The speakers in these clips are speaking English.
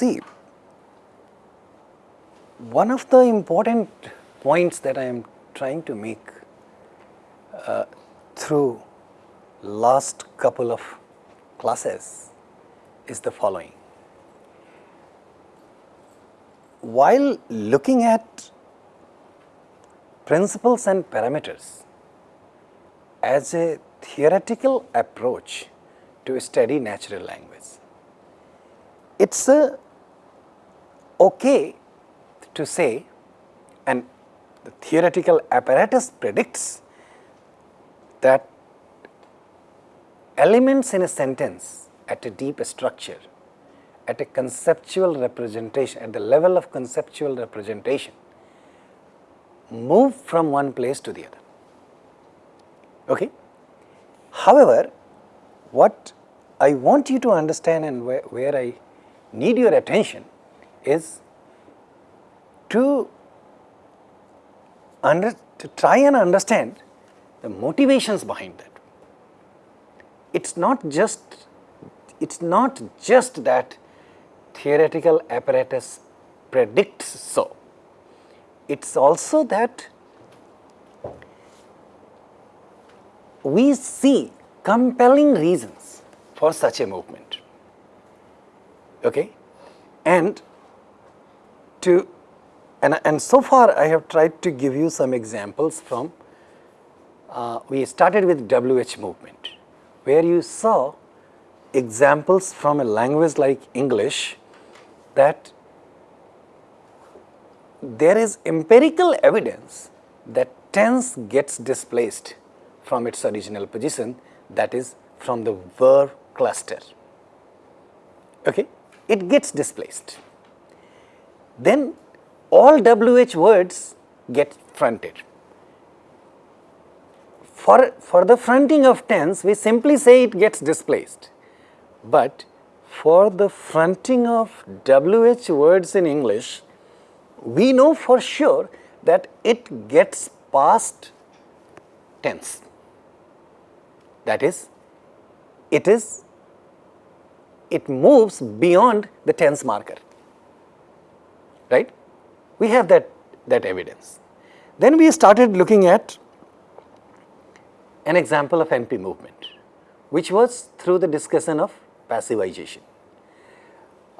See, one of the important points that I am trying to make uh, through last couple of classes is the following. While looking at principles and parameters as a theoretical approach to study natural language, it is a okay to say and the theoretical apparatus predicts that elements in a sentence at a deep structure, at a conceptual representation, at the level of conceptual representation, move from one place to the other. Okay? However, what I want you to understand and where, where I need your attention is to, under, to try and understand the motivations behind that. It's not just it's not just that theoretical apparatus predicts so. It's also that we see compelling reasons for such a movement. Okay? And to and, and so far I have tried to give you some examples from uh, we started with WH movement where you saw examples from a language like English that there is empirical evidence that tense gets displaced from its original position that is from the verb cluster. Okay? It gets displaced. Then all WH words get fronted. For, for the fronting of tense, we simply say it gets displaced. But for the fronting of WH words in English, we know for sure that it gets past tense. That is, it is, it moves beyond the tense marker, right? We have that, that evidence. Then we started looking at an example of NP movement, which was through the discussion of passivization.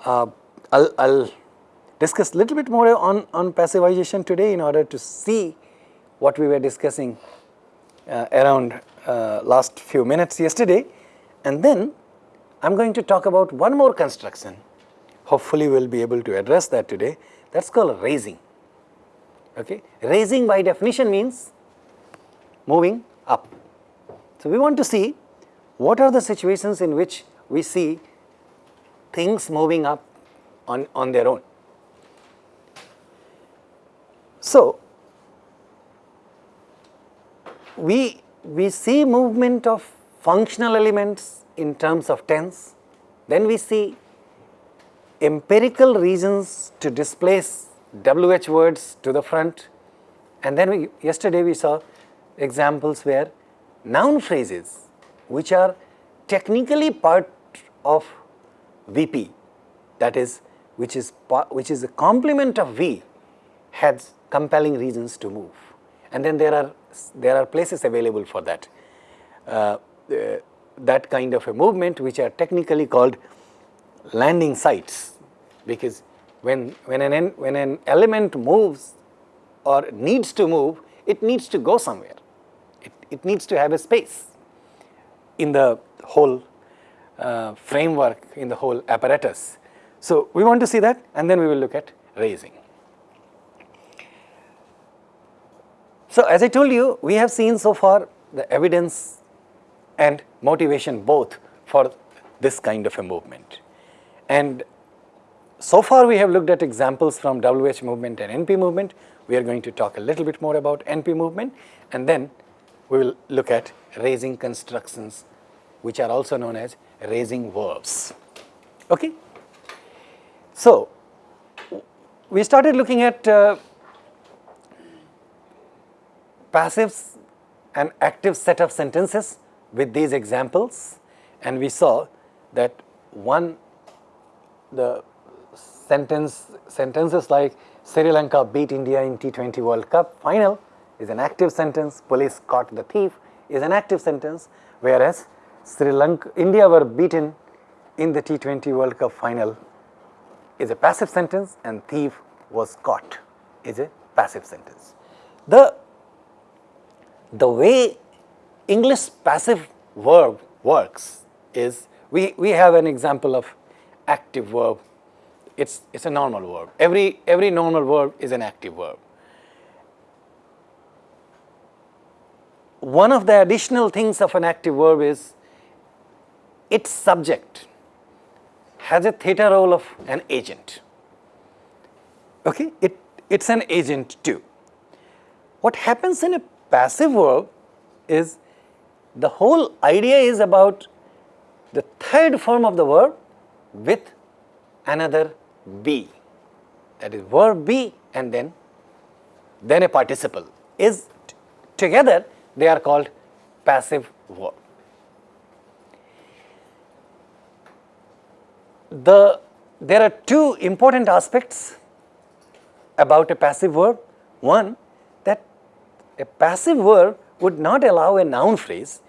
Uh, I'll, I'll discuss little bit more on, on passivization today in order to see what we were discussing uh, around uh, last few minutes yesterday and then I am going to talk about one more construction hopefully we will be able to address that today that is called raising. Okay. Raising by definition means moving up. So, we want to see what are the situations in which we see things moving up on, on their own. So, we, we see movement of functional elements in terms of tense, then we see empirical reasons to displace WH words to the front. And then we, yesterday we saw examples where noun phrases which are technically part of VP that is which is which is a complement of V has compelling reasons to move. And then there are there are places available for that. Uh, uh, that kind of a movement which are technically called landing sites because when when an when an element moves or needs to move it needs to go somewhere it, it needs to have a space in the whole uh, framework in the whole apparatus. So, we want to see that and then we will look at raising. So, as I told you we have seen so far the evidence and motivation both for this kind of a movement. And so far we have looked at examples from WH movement and NP movement. We are going to talk a little bit more about NP movement and then we will look at raising constructions which are also known as raising verbs. Okay? So, we started looking at uh, passive and active set of sentences with these examples and we saw that one the sentence sentences like Sri Lanka beat India in T20 World Cup final is an active sentence, police caught the thief is an active sentence, whereas Sri Lanka, India were beaten in the T20 World Cup final is a passive sentence and thief was caught is a passive sentence. The, the way English passive verb works is we, we have an example of active verb. It's, it's a normal verb. Every, every normal verb is an active verb. One of the additional things of an active verb is its subject has a theta role of an agent. Okay? It, it's an agent too. What happens in a passive verb is the whole idea is about the third form of the verb with another be that is verb be and then then a participle is together they are called passive verb. The, there are two important aspects about a passive verb. One, that a passive verb would not allow a noun phrase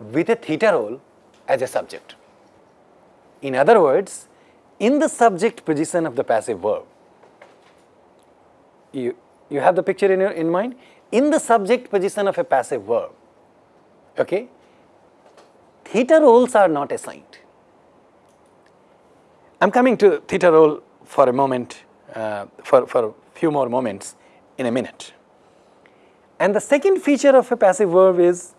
with a theta role as a subject. In other words, in the subject position of the passive verb, you, you have the picture in, your, in mind? In the subject position of a passive verb, okay, theta roles are not assigned. I am coming to theta role for a moment, uh, for, for a few more moments in a minute. And the second feature of a passive verb is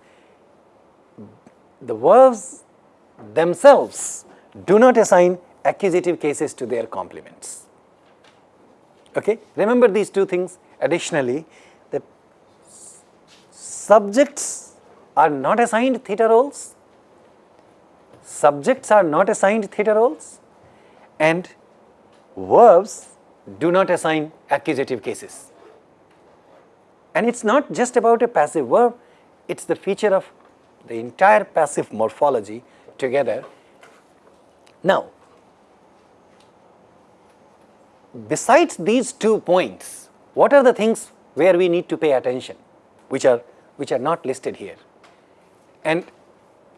the verbs themselves do not assign accusative cases to their complements. Okay? Remember these two things additionally the subjects are not assigned theta roles, subjects are not assigned theta roles and verbs do not assign accusative cases. And it is not just about a passive verb, it is the feature of the entire passive morphology together. Now, besides these two points, what are the things where we need to pay attention, which are, which are not listed here? And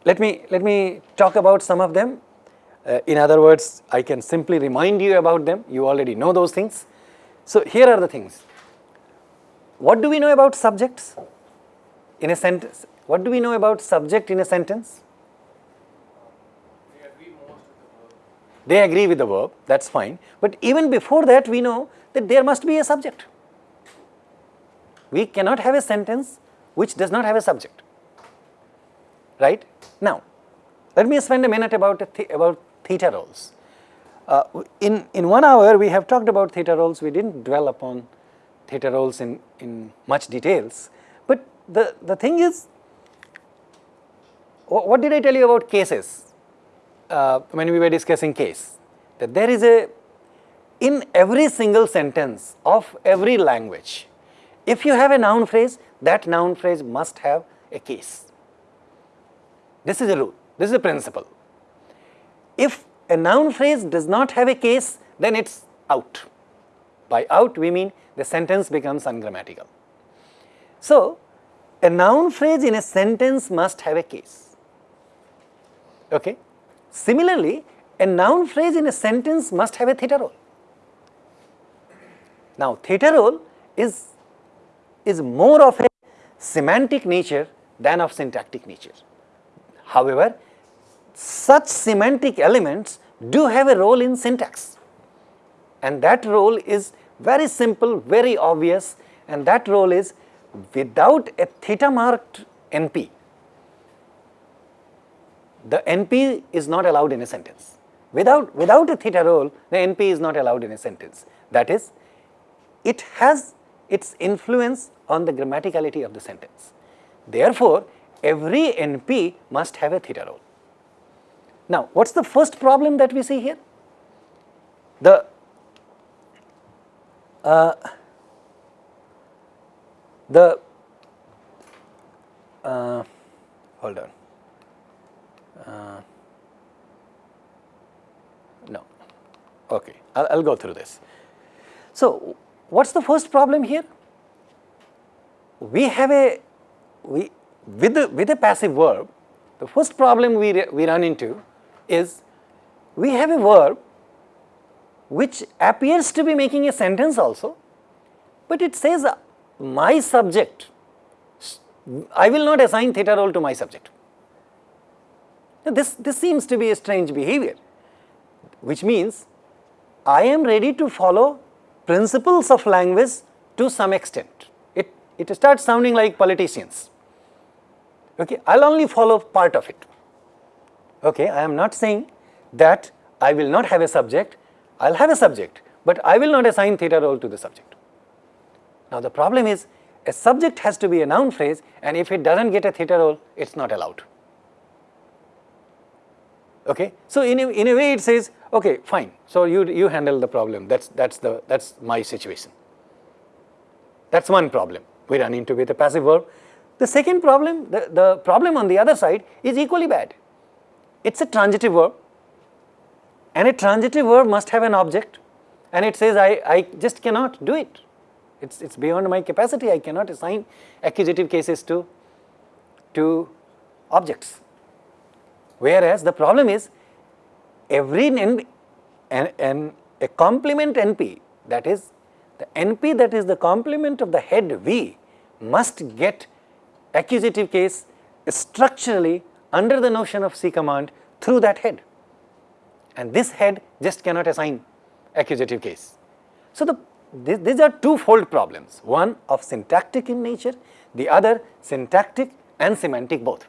let me, let me talk about some of them. Uh, in other words, I can simply remind you about them, you already know those things. So, here are the things. What do we know about subjects in a sentence? What do we know about subject in a sentence? They agree most with the verb. They agree with the verb, that is fine. But even before that we know that there must be a subject. We cannot have a sentence which does not have a subject, right. Now, let me spend a minute about, a th about theta roles. Uh, in, in one hour we have talked about theta roles, we did not dwell upon theta roles in, in much details. But the, the thing is, what did I tell you about cases uh, when we were discussing case? That there is a, in every single sentence of every language, if you have a noun phrase, that noun phrase must have a case. This is a rule, this is a principle. If a noun phrase does not have a case, then it is out. By out we mean the sentence becomes ungrammatical. So, a noun phrase in a sentence must have a case. Okay? Similarly, a noun phrase in a sentence must have a theta role. Now, theta role is, is more of a semantic nature than of syntactic nature. However, such semantic elements do have a role in syntax and that role is very simple, very obvious and that role is without a theta marked NP, the NP is not allowed in a sentence. Without, without a theta role, the NP is not allowed in a sentence. That is, it has its influence on the grammaticality of the sentence. Therefore, every NP must have a theta role. Now, what is the first problem that we see here? The uh, the uh, hold on uh, no Okay, I'll, go through this. So, what's the first problem here? We have a, we, with, the, with a passive verb, the first problem we, we run into is we have a verb which appears to be making a sentence also, but it says my subject, I will not assign theta role to my subject. Now, this, this seems to be a strange behavior, which means I am ready to follow principles of language to some extent. It, it starts sounding like politicians. Okay, I'll only follow part of it. Okay, I am not saying that I will not have a subject, I'll have a subject, but I will not assign theta role to the subject. Now the problem is a subject has to be a noun phrase and if it doesn't get a theta role, it's not allowed. Okay, so in a, in a way it says, okay, fine, so you, you handle the problem, that's, that's, the, that's my situation. That's one problem we run into with a passive verb. The second problem, the, the problem on the other side is equally bad. It's a transitive verb and a transitive verb must have an object and it says I, I just cannot do it. It's, it's beyond my capacity, I cannot assign accusative cases to, to objects. Whereas the problem is every N, an, an, a complement NP that is the NP that is the complement of the head V must get accusative case structurally under the notion of C command through that head and this head just cannot assign accusative case. So, the, th these are two fold problems, one of syntactic in nature, the other syntactic and semantic both.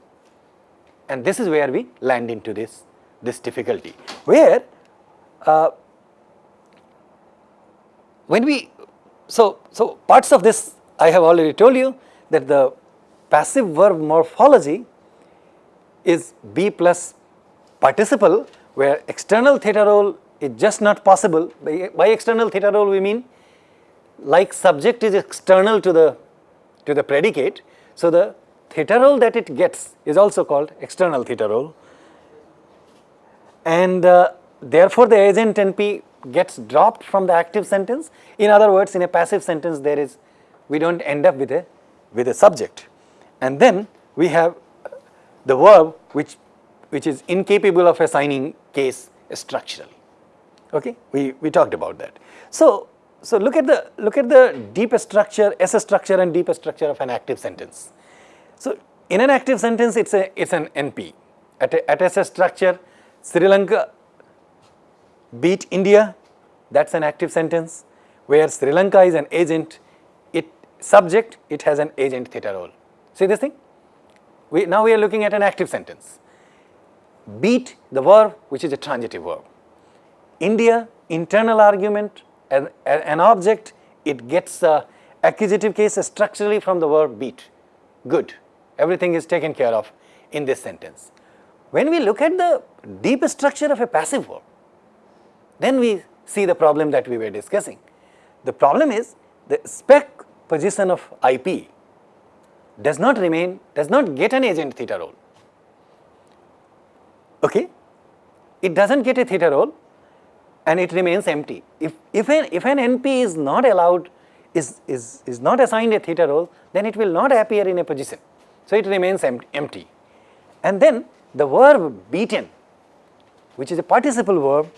And this is where we land into this, this difficulty, where uh, when we, so, so parts of this I have already told you that the passive verb morphology is be plus participle where external theta role is just not possible. By, by external theta role we mean like subject is external to the, to the predicate. So, the theta role that it gets is also called external theta role and uh, therefore, the agent NP gets dropped from the active sentence. In other words, in a passive sentence there is, we do not end up with a, with a subject. And then we have the verb which, which is incapable of assigning case structurally. Okay, we, we talked about that. So, so look at the look at the deep structure, S structure and deep structure of an active sentence. So, in an active sentence it's a it's an NP. At a, at S structure, Sri Lanka beat India, that's an active sentence. Where Sri Lanka is an agent, it subject, it has an agent theta role. See this thing? We, now we are looking at an active sentence. Beat the verb which is a transitive verb. India, internal argument, an, an object, it gets a accusative case structurally from the verb beat. Good. Everything is taken care of in this sentence. When we look at the deep structure of a passive verb, then we see the problem that we were discussing. The problem is the spec position of IP does not remain, does not get an agent theta role. Okay? It does not get a theta role and it remains empty. If, if, an, if an NP is not allowed, is, is, is not assigned a theta role, then it will not appear in a position. So, it remains empty. And then the verb beaten, which is a participle verb,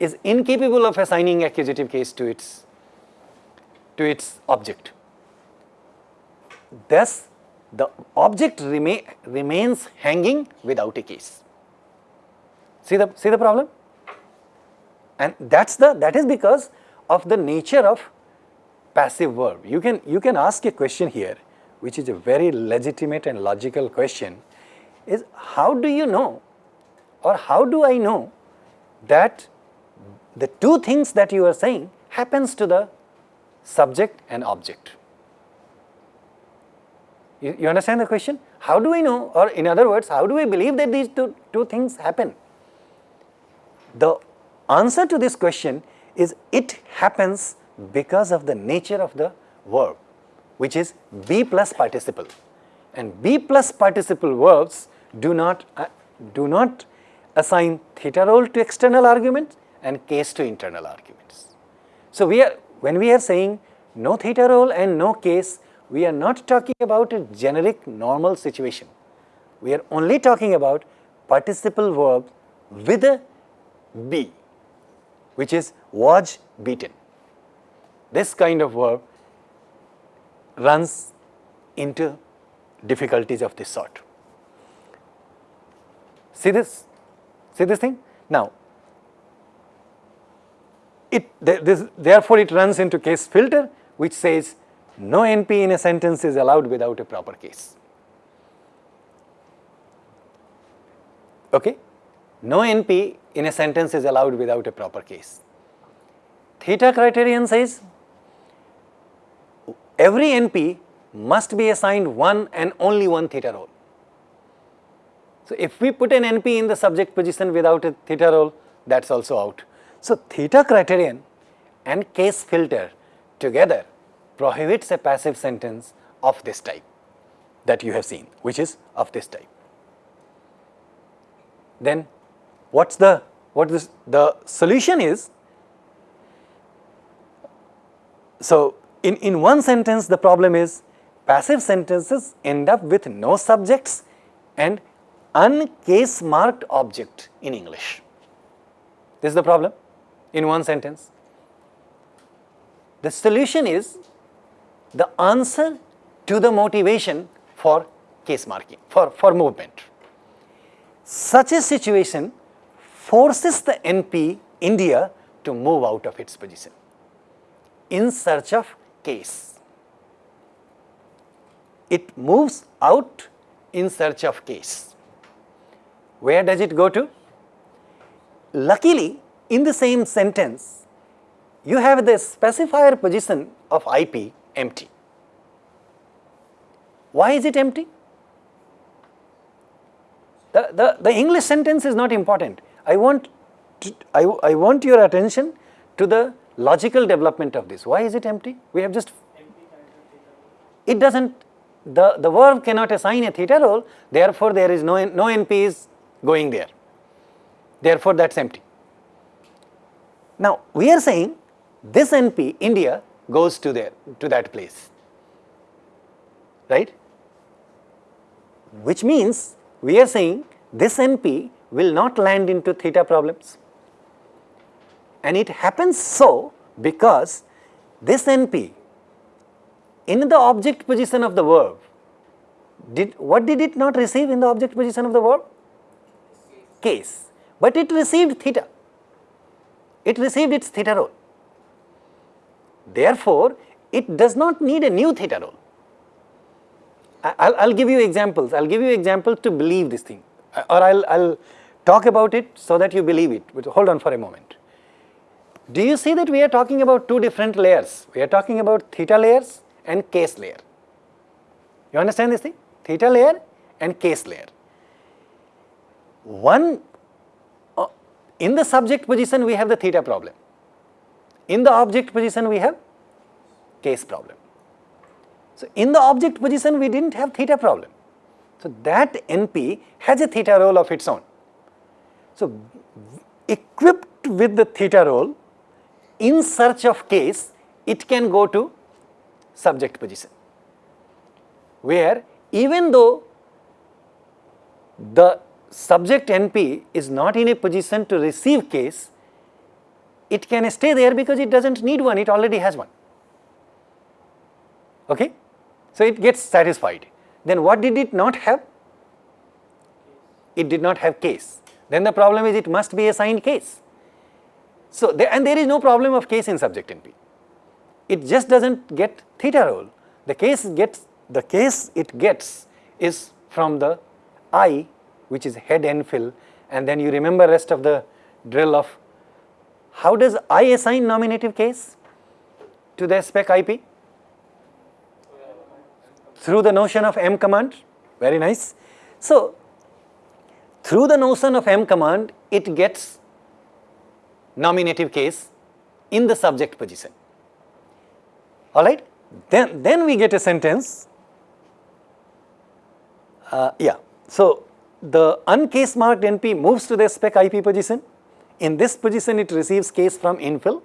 is incapable of assigning accusative case to its, to its object. Thus, the object remain, remains hanging without a case. See the, see the problem? And that's the, that is because of the nature of passive verb. You can, you can ask a question here, which is a very legitimate and logical question, is how do you know or how do I know that the two things that you are saying happens to the subject and object? You, you understand the question? How do we know or in other words, how do we believe that these two, two things happen? The answer to this question is it happens because of the nature of the verb which is be plus participle and be plus participle verbs do not uh, do not assign theta role to external arguments and case to internal arguments. So, we are when we are saying no theta role and no case, we are not talking about a generic normal situation. We are only talking about participle verb with a be, which is was beaten. This kind of verb runs into difficulties of this sort. See this? See this thing? Now, it this, therefore it runs into case filter which says no NP in a sentence is allowed without a proper case. Okay? No NP in a sentence is allowed without a proper case. Theta criterion says every NP must be assigned one and only one theta role. So, if we put an NP in the subject position without a theta role, that is also out. So, theta criterion and case filter together prohibits a passive sentence of this type that you have seen, which is of this type. Then what's the what is the solution is so in in one sentence the problem is passive sentences end up with no subjects and uncase marked object in english. This is the problem in one sentence. The solution is the answer to the motivation for case marking for for movement. Such a situation forces the NP India to move out of its position in search of case. It moves out in search of case. Where does it go to? Luckily, in the same sentence, you have the specifier position of IP empty. Why is it empty? The, the, the English sentence is not important. I want, to, I, I want your attention to the logical development of this. Why is it empty? We have just, it does not, the, the verb cannot assign a theta role, therefore there is no, no NP is going there. Therefore that is empty. Now we are saying this NP, India, goes to there, to that place, right? Which means we are saying this NP will not land into theta problems. And it happens so because this NP in the object position of the verb, did what did it not receive in the object position of the verb? Case. But it received theta. It received its theta role. Therefore, it does not need a new theta role. I'll, I'll give you examples. I'll give you examples to believe this thing, or I'll, I'll talk about it so that you believe it. But hold on for a moment. Do you see that we are talking about two different layers? We are talking about theta layers and case layer. You understand this thing? Theta layer and case layer. One, uh, in the subject position we have the theta problem. In the object position we have case problem. So, in the object position we did not have theta problem. So, that NP has a theta role of its own. So, equipped with the theta role in search of case it can go to subject position where even though the subject NP is not in a position to receive case, it can stay there because it does not need one, it already has one. Okay? So, it gets satisfied. Then what did it not have? It did not have case. Then the problem is it must be assigned case. So, there, and there is no problem of case in subject NP. It just does not get theta role. The case gets, the case it gets is from the I which is head INFL and then you remember rest of the drill of how does I assign nominative case to the spec IP? through the notion of m command, very nice. So, through the notion of m command, it gets nominative case in the subject position, alright. Then, then we get a sentence, uh, yeah. So, the uncase marked NP moves to the spec IP position, in this position it receives case from INFL.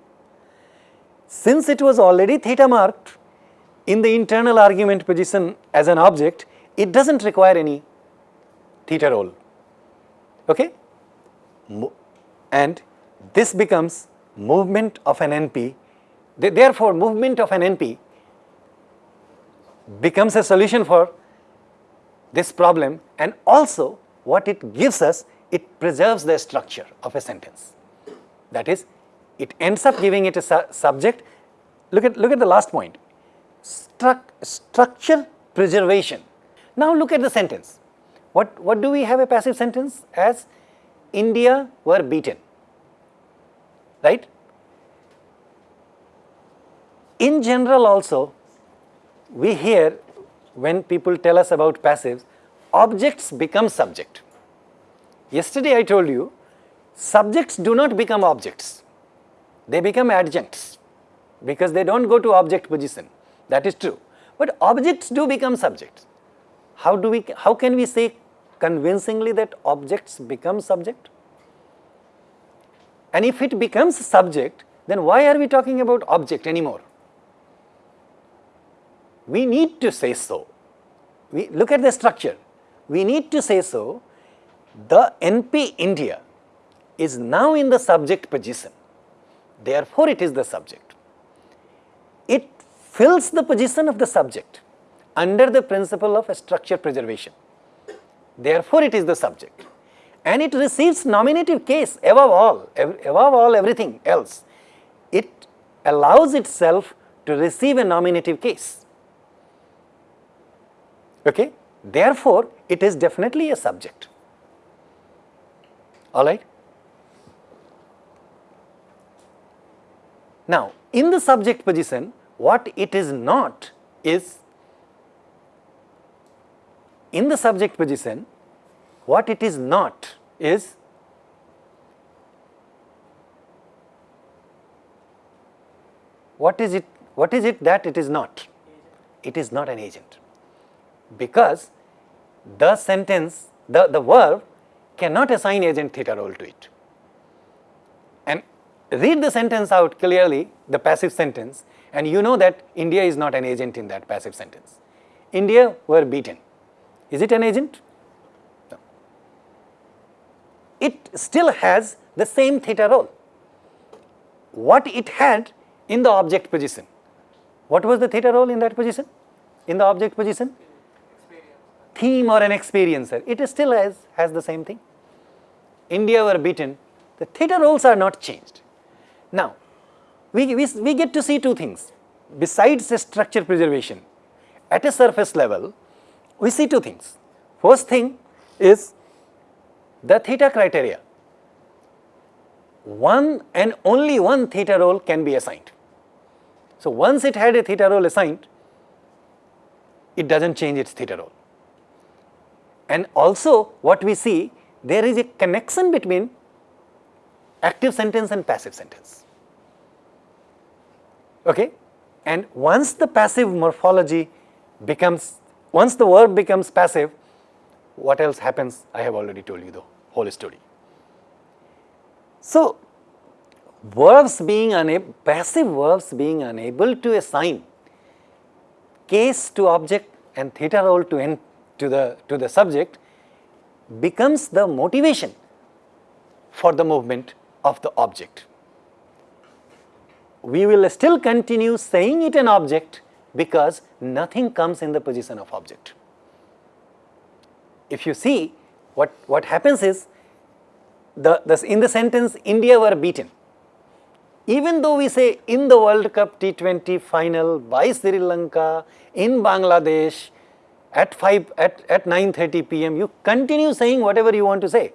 Since it was already theta marked in the internal argument position as an object, it does not require any theta role. Okay? And this becomes movement of an NP. Therefore, movement of an NP becomes a solution for this problem and also what it gives us, it preserves the structure of a sentence. That is, it ends up giving it a su subject. Look at, look at the last point, Stru structure preservation. Now look at the sentence. What, what do we have a passive sentence as? India were beaten, right? In general also, we hear when people tell us about passives, objects become subject. Yesterday I told you, subjects do not become objects, they become adjuncts because they do not go to object position, that is true. But objects do become subjects. How do we, how can we say convincingly that objects become subject? And if it becomes subject, then why are we talking about object anymore? we need to say so. We look at the structure. We need to say so. The NP India is now in the subject position. Therefore, it is the subject. It fills the position of the subject under the principle of structure preservation. Therefore, it is the subject. And it receives nominative case above all, above all everything else. It allows itself to receive a nominative case okay. Therefore, it is definitely a subject, alright. Now, in the subject position, what it is not is, in the subject position, what it is not is what is it, what is it that it is not? It is not an agent because the sentence, the, the verb cannot assign agent theta role to it. And read the sentence out clearly, the passive sentence, and you know that India is not an agent in that passive sentence. India were beaten. Is it an agent? It still has the same theta role. What it had in the object position. What was the theta role in that position? In the object position? theme or an experiencer, it still has, has the same thing. India were beaten, the theta roles are not changed. Now, we, we, we get to see two things. Besides the structure preservation, at a surface level, we see two things. First thing is the theta criteria. One and only one theta role can be assigned. So, once it had a theta role assigned, it does not change its theta role. And also what we see, there is a connection between active sentence and passive sentence. Okay? And once the passive morphology becomes, once the verb becomes passive, what else happens? I have already told you the whole story. So, verbs being unable, passive verbs being unable to assign case to object and theta role to to the, to the subject becomes the motivation for the movement of the object. We will still continue saying it an object because nothing comes in the position of object. If you see what, what happens is the, the, in the sentence India were beaten. Even though we say in the World Cup T20 final by Sri Lanka in Bangladesh at 5 at, at 9.30 pm you continue saying whatever you want to say.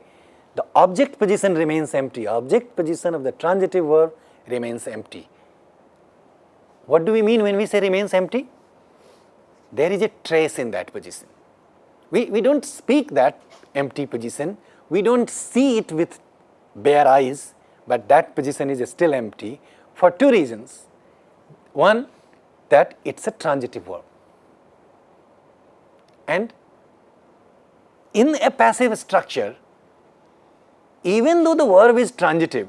The object position remains empty, object position of the transitive verb remains empty. What do we mean when we say remains empty? There is a trace in that position. We, we do not speak that empty position, we do not see it with bare eyes, but that position is still empty for two reasons. One, that it is a transitive verb and in a passive structure, even though the verb is transitive,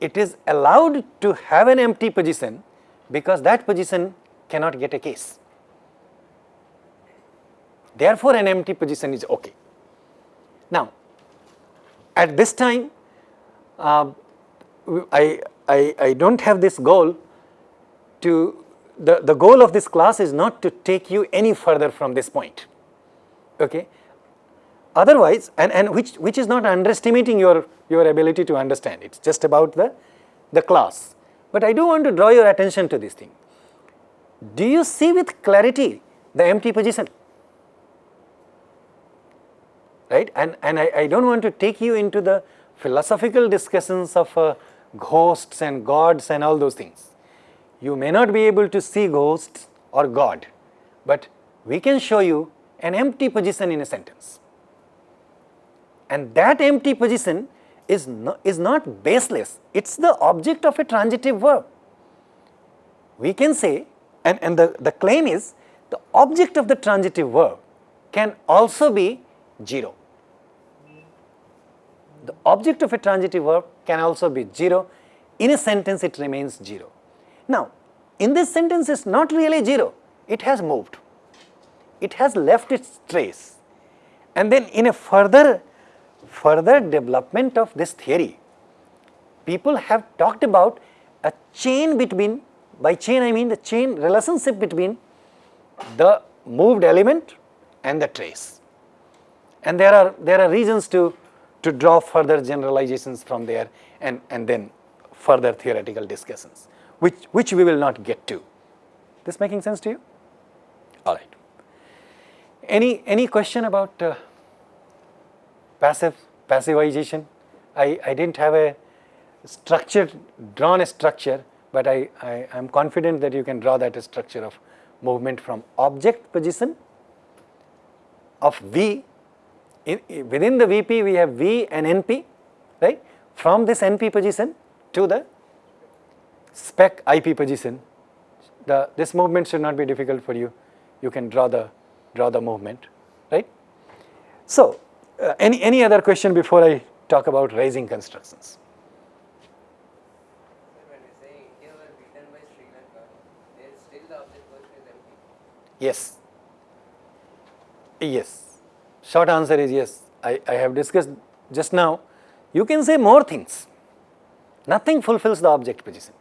it is allowed to have an empty position because that position cannot get a case. Therefore, an empty position is okay. Now, at this time, uh, I, I, I do not have this goal to, the, the goal of this class is not to take you any further from this point. Okay. Otherwise, and, and which, which is not underestimating your, your ability to understand, it is just about the, the class. But I do want to draw your attention to this thing. Do you see with clarity the empty position? Right? And, and I, I do not want to take you into the philosophical discussions of uh, ghosts and gods and all those things. You may not be able to see ghosts or God, but we can show you an empty position in a sentence. And that empty position is, no, is not baseless, it is the object of a transitive verb. We can say, and, and the, the claim is, the object of the transitive verb can also be 0. The object of a transitive verb can also be 0. In a sentence, it remains 0. Now, in this sentence, it is not really 0, it has moved. It has left its trace. And then in a further, further development of this theory, people have talked about a chain between, by chain I mean the chain relationship between the moved element and the trace. And there are, there are reasons to to draw further generalizations from there and, and then further theoretical discussions, which, which we will not get to. This making sense to you? All right. Any, any question about uh, passive, passivization? I, I didn't have a structure, drawn a structure, but I, I am confident that you can draw that structure of movement from object position of V in, within the VP we have V and NP, right. From this NP position to the spec IP position, the this movement should not be difficult for you. You can draw the draw the movement, right. So, uh, any any other question before I talk about raising constructions? Yes. Yes. Short answer is yes, I, I have discussed just now. You can say more things, nothing fulfills the object position.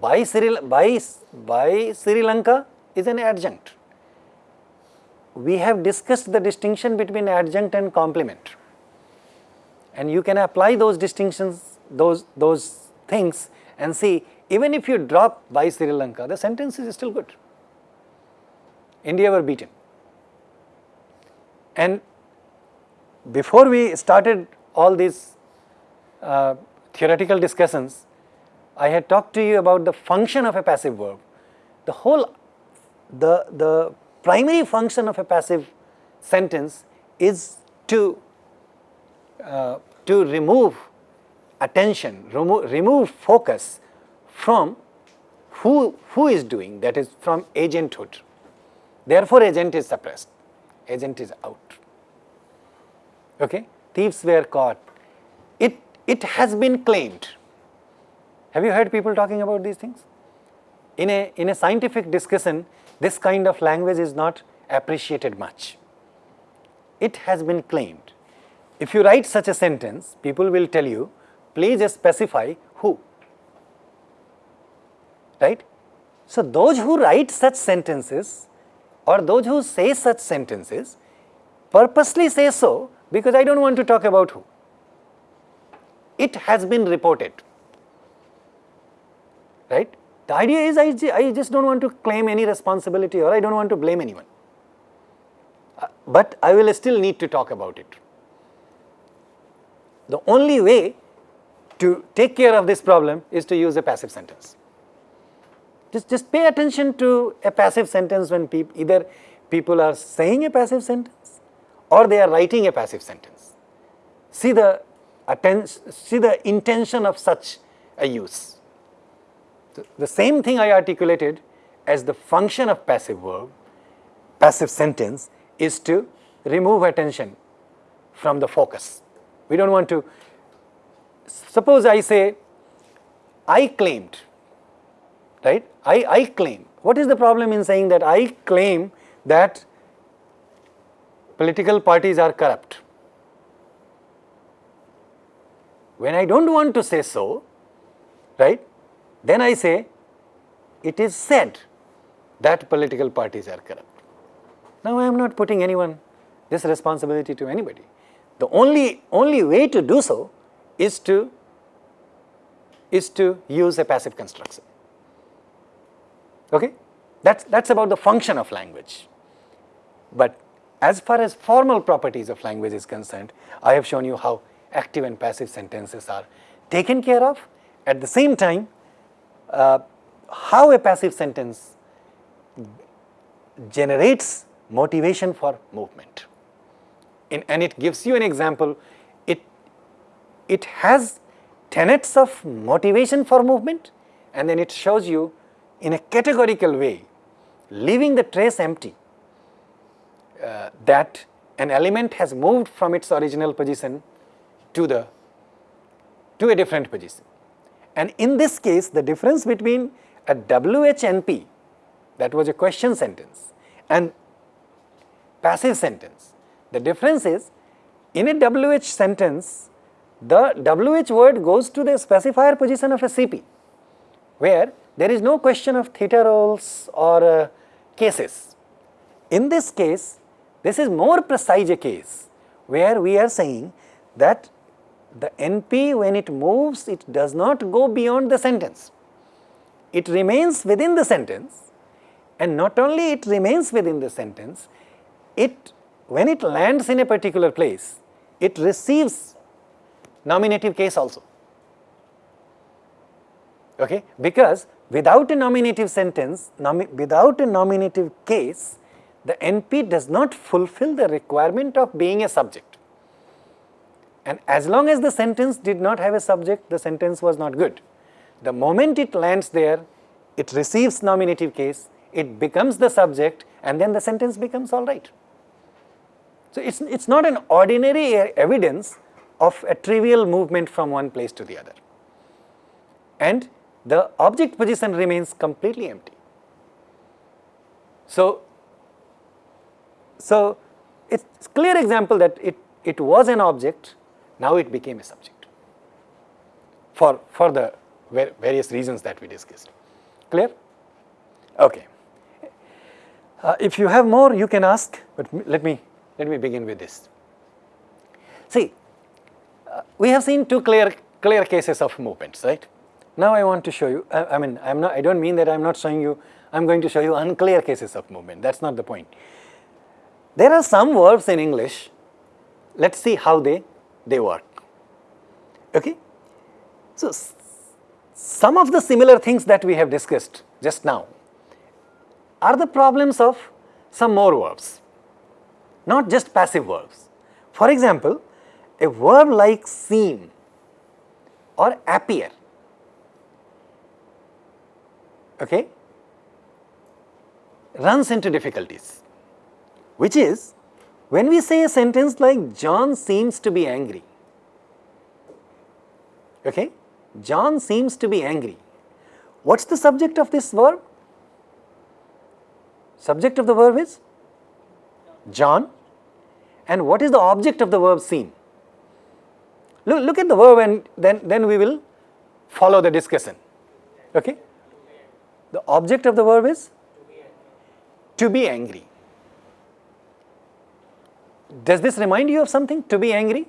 By Sri, by, by Sri Lanka is an adjunct. We have discussed the distinction between adjunct and complement and you can apply those distinctions, those, those things and see even if you drop by Sri Lanka, the sentence is still good. India were beaten. And before we started all these uh, theoretical discussions, I had talked to you about the function of a passive verb. The whole, the, the primary function of a passive sentence is to, uh, to remove attention, remo remove focus from who, who is doing, that is from agenthood. Therefore, agent is suppressed agent is out. Okay? Thieves were caught. It, it has been claimed. Have you heard people talking about these things? In a, in a scientific discussion, this kind of language is not appreciated much. It has been claimed. If you write such a sentence, people will tell you, please specify who. Right? So, those who write such sentences or those who say such sentences purposely say so because I do not want to talk about who. It has been reported, right. The idea is I, I just do not want to claim any responsibility or I do not want to blame anyone, uh, but I will still need to talk about it. The only way to take care of this problem is to use a passive sentence. Just, just pay attention to a passive sentence when peop either people are saying a passive sentence or they are writing a passive sentence. See the see the intention of such a use. The same thing I articulated as the function of passive verb, passive sentence is to remove attention from the focus. We don't want to, suppose I say, I claimed, right? I, I claim. What is the problem in saying that I claim that political parties are corrupt? When I don't want to say so, right, then I say it is said that political parties are corrupt. Now I am not putting anyone this responsibility to anybody. The only, only way to do so is to, is to use a passive construction. Okay? That's, that's about the function of language. But as far as formal properties of language is concerned, I have shown you how active and passive sentences are taken care of. At the same time, uh, how a passive sentence generates motivation for movement. In, and it gives you an example, it, it has tenets of motivation for movement and then it shows you in a categorical way, leaving the trace empty, uh, that an element has moved from its original position to the to a different position. And in this case, the difference between a WHNP, that was a question sentence, and passive sentence. The difference is, in a WH sentence, the WH word goes to the specifier position of a CP, where there is no question of theta roles or uh, cases. In this case, this is more precise a case, where we are saying that the NP when it moves, it does not go beyond the sentence. It remains within the sentence and not only it remains within the sentence, it when it lands in a particular place, it receives nominative case also. Okay? Because without a nominative sentence, nomi without a nominative case, the NP does not fulfill the requirement of being a subject. And as long as the sentence did not have a subject, the sentence was not good. The moment it lands there, it receives nominative case, it becomes the subject and then the sentence becomes all right. So, it is it's not an ordinary evidence of a trivial movement from one place to the other and the object position remains completely empty. So, so it's clear example that it, it was an object now it became a subject for, for the various reasons that we discussed. Clear? Okay. Uh, if you have more, you can ask, but let me, let me begin with this. See, uh, we have seen two clear, clear cases of movements, right? Now I want to show you, I, I mean, I'm not, I don't mean that I'm not showing you, I'm going to show you unclear cases of movement, that's not the point. There are some verbs in English, let's see how they they work. Okay? So, some of the similar things that we have discussed just now are the problems of some more verbs, not just passive verbs. For example, a verb like seem or appear, okay, runs into difficulties, which is when we say a sentence like John seems to be angry, okay, John seems to be angry, what is the subject of this verb? Subject of the verb is John and what is the object of the verb seem? Look, look at the verb and then, then we will follow the discussion. Okay? The object of the verb is to be angry. Does this remind you of something to be angry?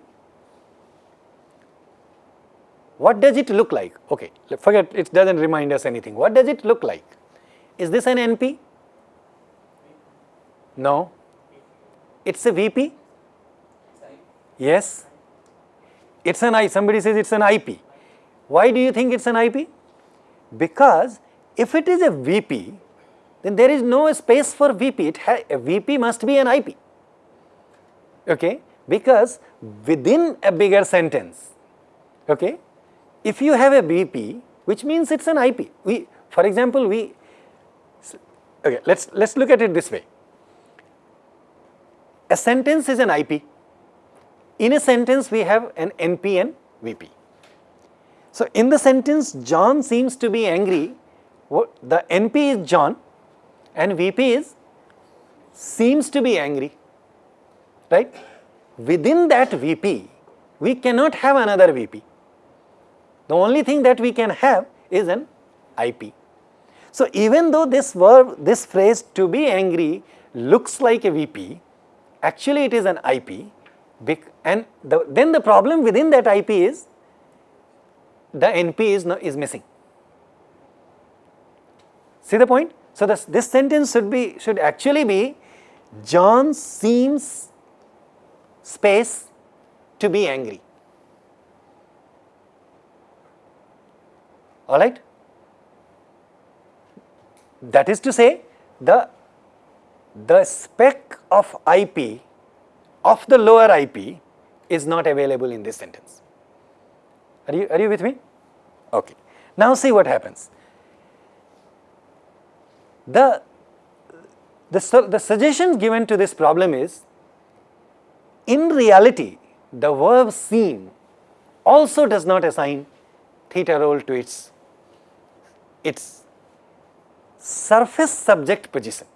What does it look like? Okay, forget it doesn't remind us anything. What does it look like? Is this an NP? No. It's a VP? Yes. It's an I. Somebody says it's an IP. Why do you think it's an IP? Because if it is a VP, then there is no space for VP. It a VP must be an IP okay, because within a bigger sentence, okay, if you have a VP, which means it's an IP. We, for example, we, okay, let's, let's look at it this way. A sentence is an IP in a sentence we have an NP and VP. So, in the sentence John seems to be angry, the NP is John and VP is seems to be angry, right. Within that VP, we cannot have another VP. The only thing that we can have is an IP. So, even though this verb, this phrase to be angry looks like a VP, actually it is an IP and the, then the problem within that IP is the NP is, no, is missing. See the point? So, this, this sentence should be should actually be John seems space to be angry. Alright? That is to say the, the spec of IP of the lower IP is not available in this sentence. Are you, are you with me? Okay. Now see what happens. The, the, the suggestion given to this problem is, in reality, the verb seem also does not assign theta role to its, its surface subject position.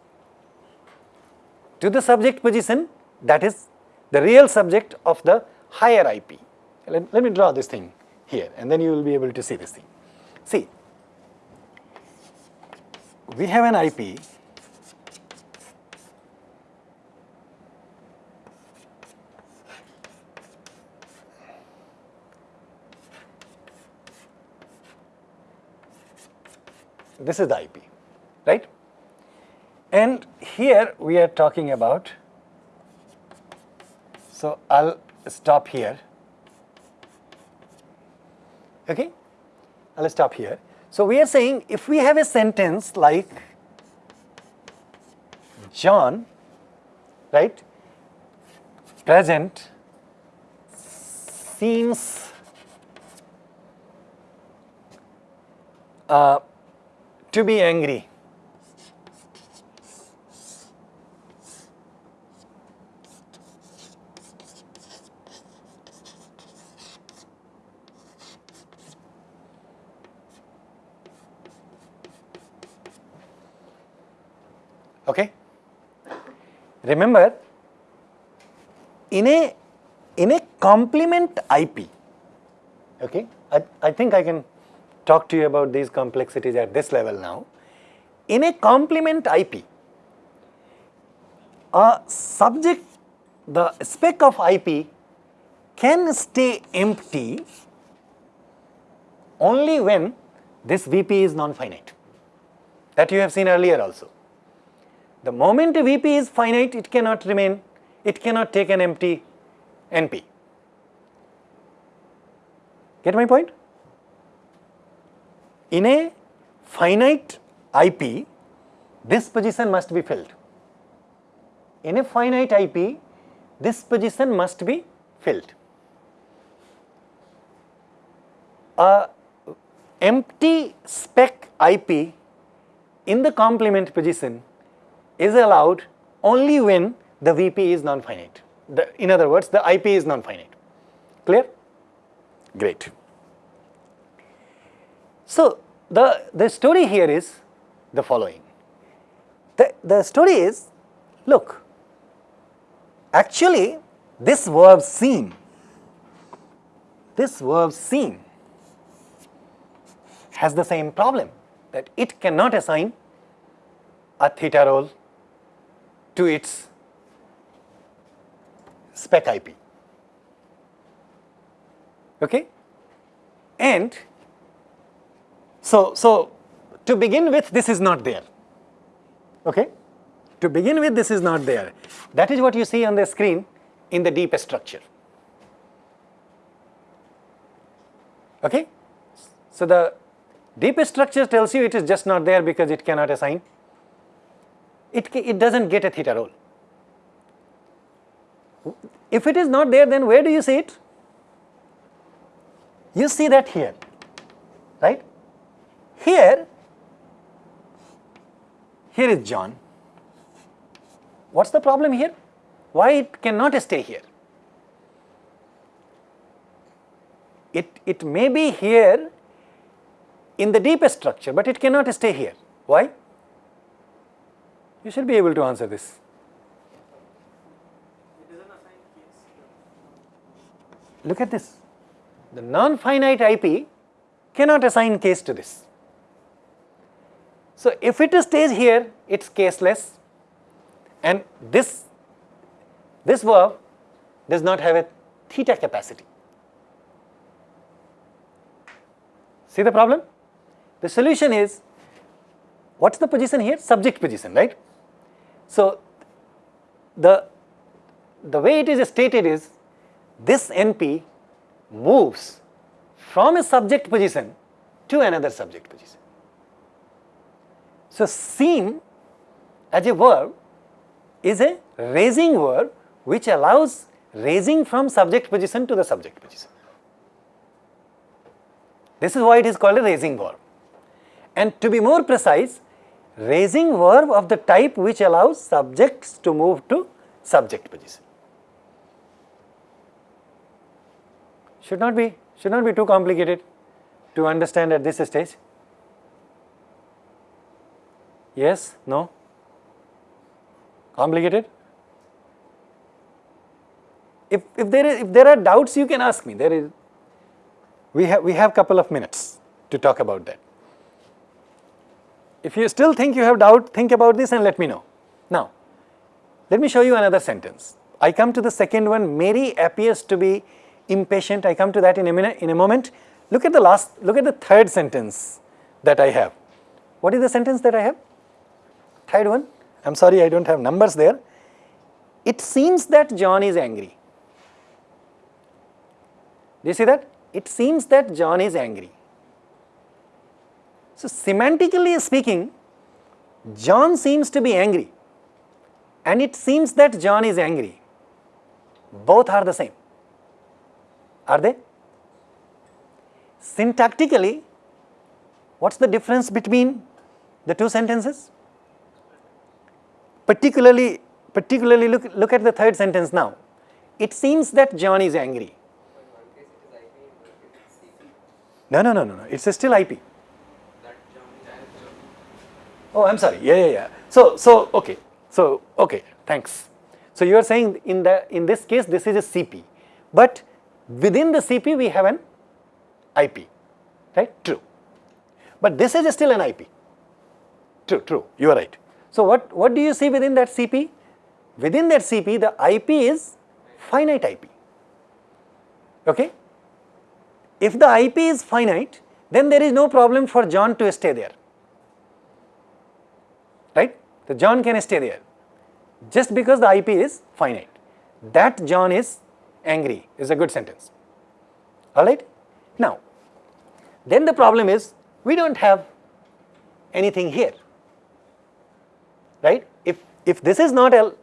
To the subject position that is the real subject of the higher IP. Let, let me draw this thing here and then you will be able to see this thing. See, we have an IP this is the IP, right? And here we are talking about, so I'll stop here okay. I'll stop here. So we are saying if we have a sentence like John, right, present seems uh, to be angry. Okay. Remember, in a in a complement IP, okay, I, I think I can talk to you about these complexities at this level now. In a complement IP, a subject, the spec of IP can stay empty only when this VP is non-finite that you have seen earlier also. The moment a VP is finite, it cannot remain, it cannot take an empty NP. Get my point? In a finite IP, this position must be filled. In a finite IP, this position must be filled. A empty spec IP in the complement position is allowed only when the VP is non-finite. In other words, the IP is non-finite. Clear? Great. So, the, the story here is the following. The, the story is, look, actually this verb seem, this verb seem has the same problem that it cannot assign a theta role to its spec IP. Okay? And so, so to begin with this is not there. Okay? To begin with this is not there. That is what you see on the screen in the deep structure. Okay? So the deep structure tells you it is just not there because it cannot assign it, it does not get a theta role. If it is not there, then where do you see it? You see that here, right? Here, here is John. What's the problem here? Why it cannot stay here? it, it may be here in the deepest structure, but it cannot stay here. Why? You should be able to answer this. Look at this. The non-finite IP cannot assign case to this. So, if it stays here, it is caseless and this, this verb does not have a theta capacity. See the problem? The solution is, what is the position here? Subject position, right? So, the, the way it is stated is, this NP moves from a subject position to another subject position. So, seem as a verb is a raising verb which allows raising from subject position to the subject position. This is why it is called a raising verb. And to be more precise, raising verb of the type which allows subjects to move to subject position. Should not be, should not be too complicated to understand at this stage. Yes? No? Complicated? If, if, there is, if there are doubts, you can ask me. There is, we have, we have couple of minutes to talk about that. If you still think you have doubt, think about this and let me know. Now, let me show you another sentence. I come to the second one, Mary appears to be impatient. I come to that in a minute, in a moment. Look at the last, look at the third sentence that I have. What is the sentence that I have? Third one. I am sorry I do not have numbers there. It seems that John is angry. Do you see that? It seems that John is angry. So, semantically speaking, John seems to be angry and it seems that John is angry. Both are the same. Are they? Syntactically, what is the difference between the two sentences? Particularly, particularly look, look at the third sentence now. It seems that John is angry. No, no, no, no, no. It's still IP. Oh, I'm sorry. Yeah, yeah, yeah. So, so okay. So, okay. Thanks. So you are saying in the in this case this is a CP, but within the CP we have an IP, right? True. But this is still an IP. True, true. You are right. So what what do you see within that CP? Within that CP, the IP is finite IP. Okay. If the IP is finite, then there is no problem for John to stay there, right? The John can stay there just because the IP is finite. That John is angry is a good sentence, alright. Now, then the problem is we do not have anything here, right. If, if this is not L,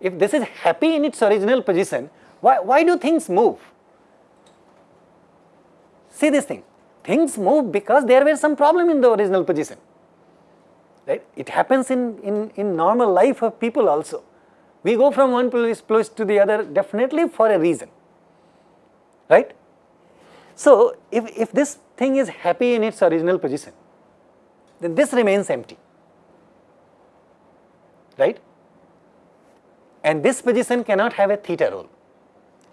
if this is happy in its original position, why, why do things move? See this thing, things move because there were some problem in the original position, right. It happens in, in, in normal life of people also. We go from one place, place to the other definitely for a reason, right. So, if, if this thing is happy in its original position, then this remains empty, right. And this position cannot have a theta role.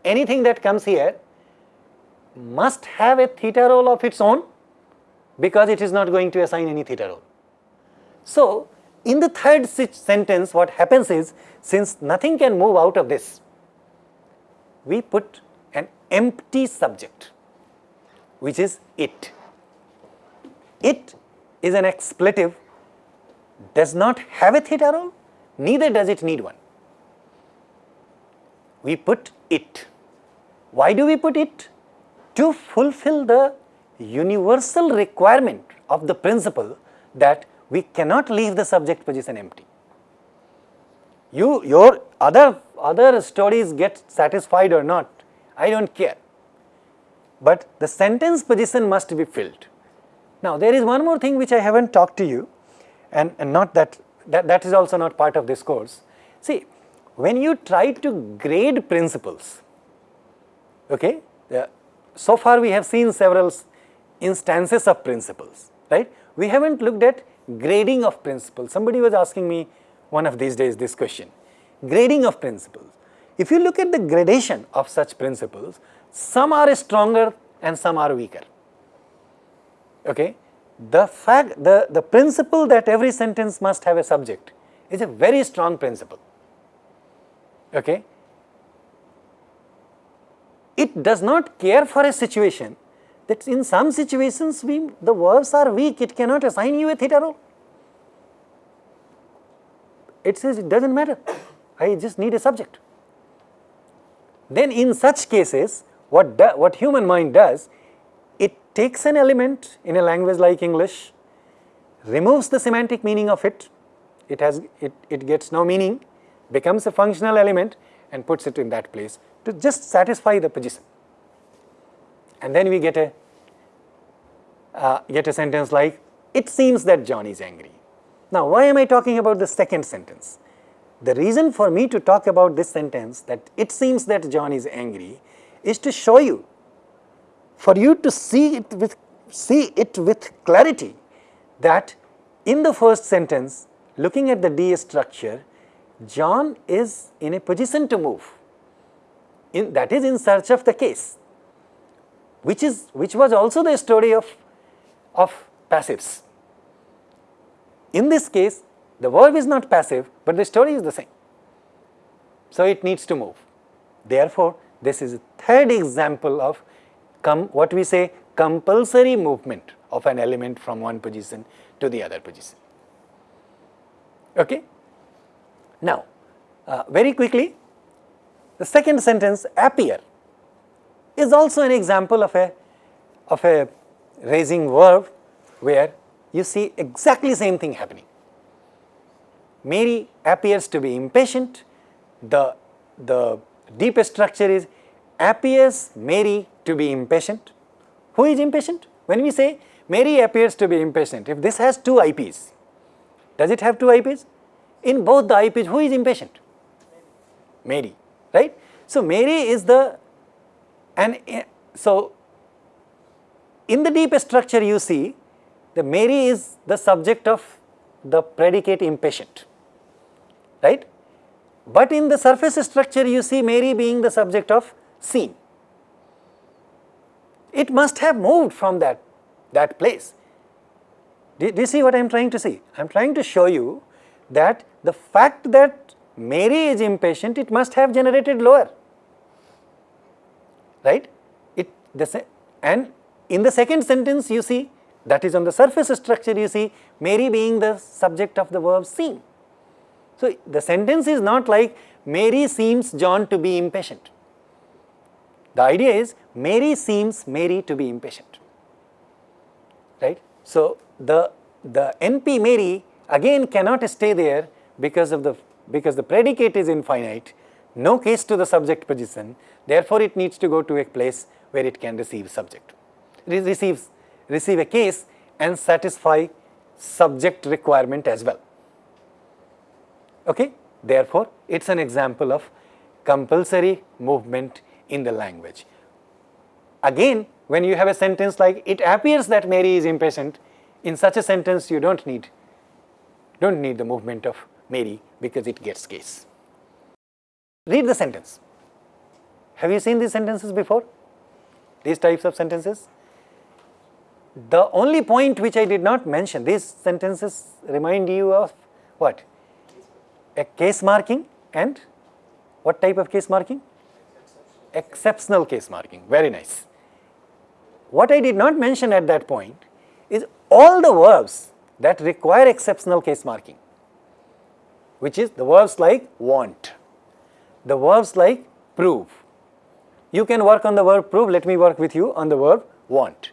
Anything that comes here must have a theta role of its own because it is not going to assign any theta role. So, in the third sentence what happens is since nothing can move out of this, we put an empty subject which is it. It is an expletive does not have a theta role neither does it need one. We put it. Why do we put it? to fulfill the universal requirement of the principle that we cannot leave the subject position empty. You, your other, other stories get satisfied or not, I do not care, but the sentence position must be filled. Now, there is one more thing which I have not talked to you and, and not that, that, that is also not part of this course. See, when you try to grade principles, okay, uh, so far we have seen several instances of principles, right? We haven't looked at grading of principles. Somebody was asking me one of these days this question, grading of principles. If you look at the gradation of such principles, some are stronger and some are weaker. Okay? The fact, the, the principle that every sentence must have a subject is a very strong principle. Okay? It does not care for a situation that in some situations we, the verbs are weak, it cannot assign you a theta role. It says it does not matter, I just need a subject. Then in such cases, what, what human mind does, it takes an element in a language like English, removes the semantic meaning of it, it has it, it gets no meaning, becomes a functional element and puts it in that place to just satisfy the position. And then we get a uh, get a sentence like, it seems that John is angry. Now, why am I talking about the second sentence? The reason for me to talk about this sentence that it seems that John is angry is to show you, for you to see it with, see it with clarity that in the first sentence, looking at the D structure, John is in a position to move, in, that is in search of the case, which is which was also the story of, of passives. In this case, the verb is not passive, but the story is the same. So, it needs to move. Therefore, this is a third example of what we say compulsory movement of an element from one position to the other position. Okay? Now, uh, very quickly, the second sentence appear is also an example of a of a raising verb where you see exactly same thing happening. Mary appears to be impatient. The, the deep structure is appears Mary to be impatient. Who is impatient? When we say Mary appears to be impatient, if this has two IPs, does it have two IPs? In both the IPs, who is impatient? Mary, right? So, Mary is the, and so in the deep structure you see the Mary is the subject of the predicate impatient right. But in the surface structure you see Mary being the subject of seen. It must have moved from that, that place. Do, do you see what I am trying to see? I am trying to show you that the fact that Mary is impatient, it must have generated lower, right? It, the, and in the second sentence you see, that is on the surface structure you see Mary being the subject of the verb seen. So, the sentence is not like Mary seems John to be impatient. The idea is Mary seems Mary to be impatient, right. So, the, the NP Mary again cannot stay there because of the, because the predicate is infinite, no case to the subject position, therefore, it needs to go to a place where it can receive subject, it receives, receive a case and satisfy subject requirement as well. Okay? Therefore, it is an example of compulsory movement in the language. Again, when you have a sentence like, it appears that Mary is impatient, in such a sentence you do not need, do not need the movement of Mary because it gets case. Read the sentence. Have you seen these sentences before? These types of sentences? The only point which I did not mention, these sentences remind you of what? a case marking and what type of case marking? Exceptional case marking, very nice. What I did not mention at that point is all the verbs that require exceptional case marking, which is the verbs like want, the verbs like prove. You can work on the verb prove, let me work with you on the verb want.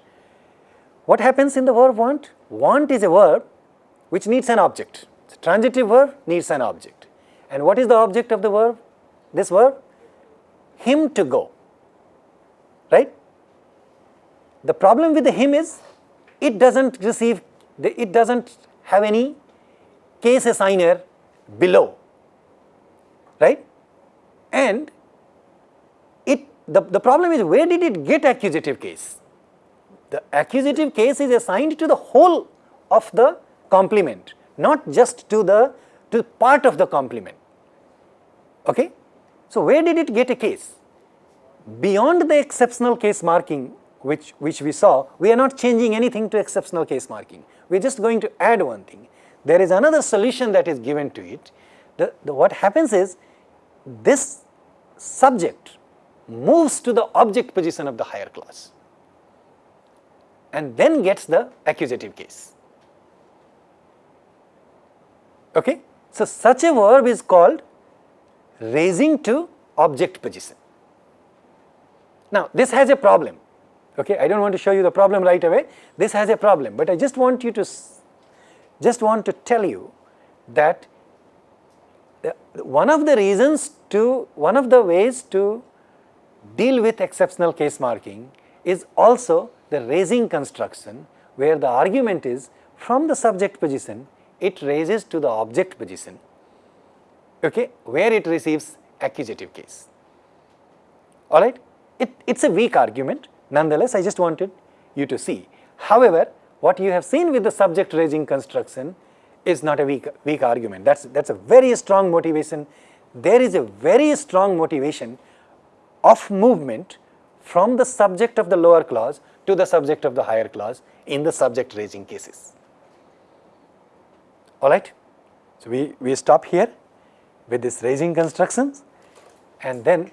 What happens in the verb want? Want is a verb which needs an object. The transitive verb needs an object. And what is the object of the verb? This verb? Him to go. Right? The problem with the him is it doesn't receive, it doesn't have any case assigner below. Right? And it the, the problem is where did it get accusative case? The accusative case is assigned to the whole of the complement, not just to the to part of the complement. Okay? So, where did it get a case? Beyond the exceptional case marking which, which we saw, we are not changing anything to exceptional case marking. We are just going to add one thing. There is another solution that is given to it. The, the, what happens is this subject moves to the object position of the higher clause and then gets the accusative case. Okay? So, such a verb is called raising to object position. Now, this has a problem. Okay? I do not want to show you the problem right away. This has a problem, but I just want you to just want to tell you that one of the reasons to one of the ways to deal with exceptional case marking is also the raising construction where the argument is from the subject position it raises to the object position okay, where it receives accusative case. Alright, it, it is a weak argument nonetheless I just wanted you to see. However, what you have seen with the subject raising construction is not a weak, weak argument that is that's a very strong motivation. There is a very strong motivation of movement from the subject of the lower clause to the subject of the higher clause in the subject raising cases. Alright, so we, we stop here with this raising constructions and then